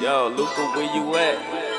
Yo, Luca, where you at?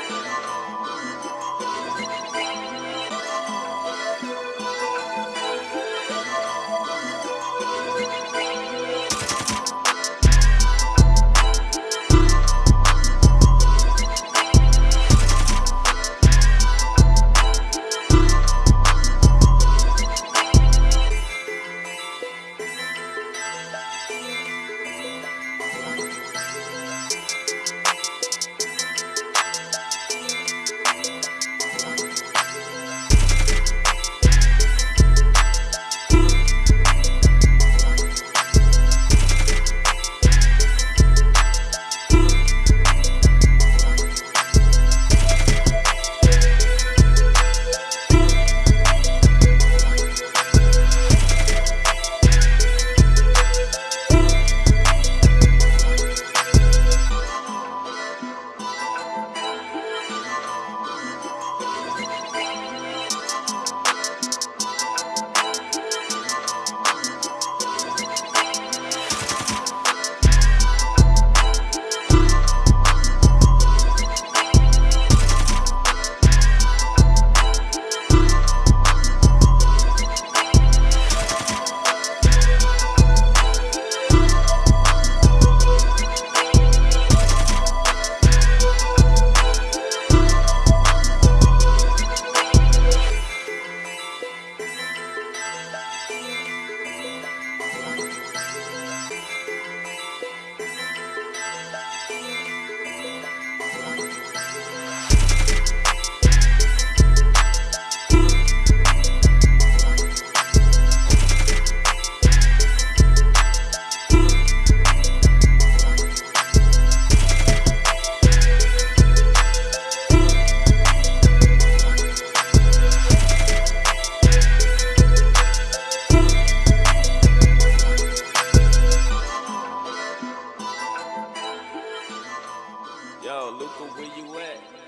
Luca, where you at?